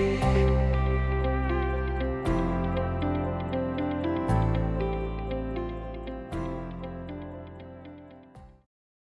Música